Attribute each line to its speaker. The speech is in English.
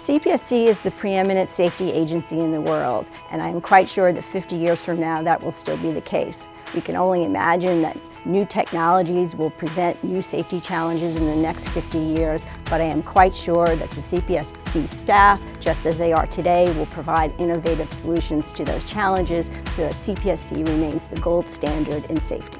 Speaker 1: CPSC is the preeminent safety agency in the world, and I am quite sure that 50 years from now that will still be the case. We can only imagine that new technologies will present new safety challenges in the next 50 years, but I am quite sure that the CPSC staff, just as they are today, will provide innovative solutions to those challenges so that CPSC remains the gold standard in safety.